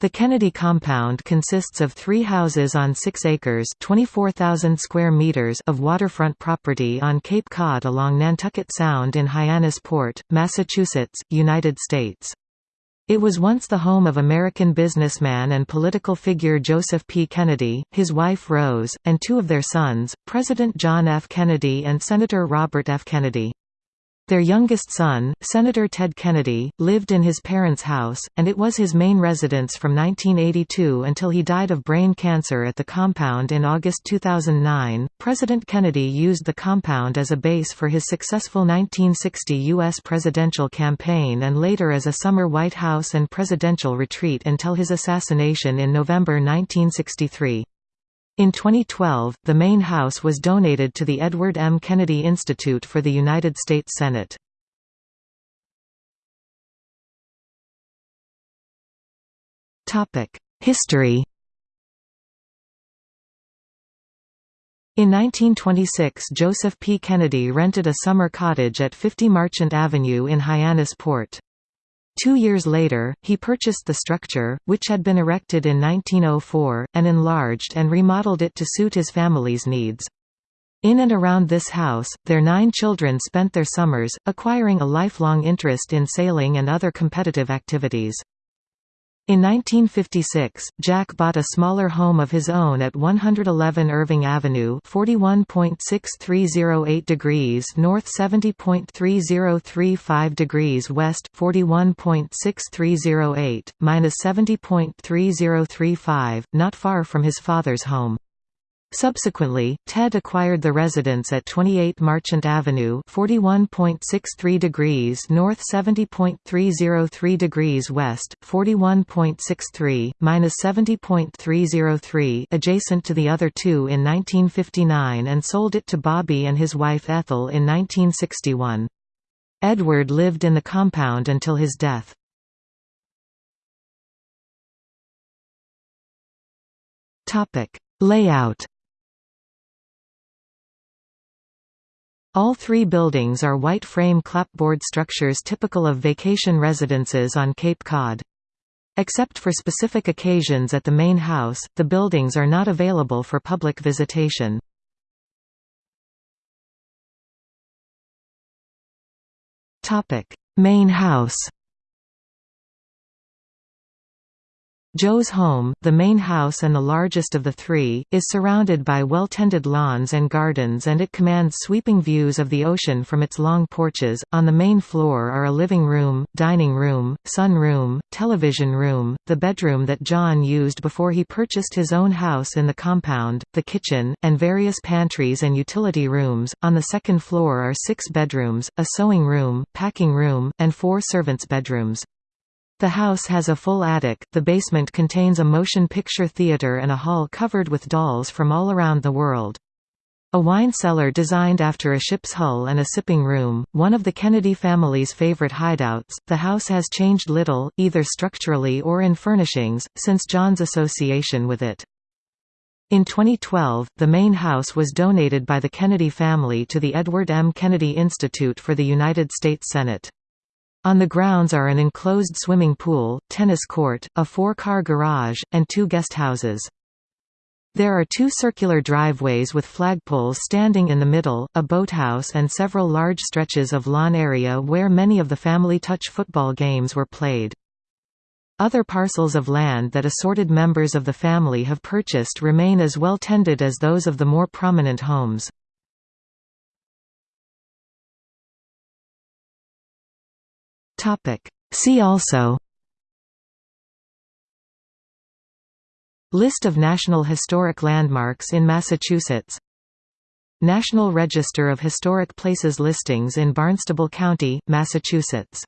The Kennedy compound consists of three houses on 6 acres 24,000 square meters of waterfront property on Cape Cod along Nantucket Sound in Hyannisport, Massachusetts, United States. It was once the home of American businessman and political figure Joseph P. Kennedy, his wife Rose, and two of their sons, President John F. Kennedy and Senator Robert F. Kennedy. Their youngest son, Senator Ted Kennedy, lived in his parents' house, and it was his main residence from 1982 until he died of brain cancer at the compound in August 2009. President Kennedy used the compound as a base for his successful 1960 U.S. presidential campaign and later as a summer White House and presidential retreat until his assassination in November 1963. In 2012, the main house was donated to the Edward M. Kennedy Institute for the United States Senate. History In 1926 Joseph P. Kennedy rented a summer cottage at 50 Marchant Avenue in Hyannisport. Two years later, he purchased the structure, which had been erected in 1904, and enlarged and remodeled it to suit his family's needs. In and around this house, their nine children spent their summers, acquiring a lifelong interest in sailing and other competitive activities. In 1956, Jack bought a smaller home of his own at 111 Irving Avenue 41.6308 degrees north 70.3035 degrees west 41.6308, minus 70.3035, not far from his father's home. Subsequently, Ted acquired the residence at 28 Marchant Avenue 41.63 degrees north 70.303 degrees west, 41.63, minus 70.303 adjacent to the other two in 1959 and sold it to Bobby and his wife Ethel in 1961. Edward lived in the compound until his death. Layout All three buildings are white frame clapboard structures typical of vacation residences on Cape Cod. Except for specific occasions at the main house, the buildings are not available for public visitation. Main house Joe's home, the main house and the largest of the three, is surrounded by well-tended lawns and gardens and it commands sweeping views of the ocean from its long porches. On the main floor are a living room, dining room, sun room, television room, the bedroom that John used before he purchased his own house in the compound, the kitchen, and various pantries and utility rooms. On the second floor are six bedrooms, a sewing room, packing room, and four servants' bedrooms. The house has a full attic, the basement contains a motion picture theater and a hall covered with dolls from all around the world. A wine cellar designed after a ship's hull and a sipping room, one of the Kennedy family's favorite hideouts. The house has changed little, either structurally or in furnishings, since John's association with it. In 2012, the main house was donated by the Kennedy family to the Edward M. Kennedy Institute for the United States Senate. On the grounds are an enclosed swimming pool, tennis court, a four-car garage, and two guest houses. There are two circular driveways with flagpoles standing in the middle, a boathouse and several large stretches of lawn area where many of the family touch football games were played. Other parcels of land that assorted members of the family have purchased remain as well tended as those of the more prominent homes. See also List of National Historic Landmarks in Massachusetts National Register of Historic Places listings in Barnstable County, Massachusetts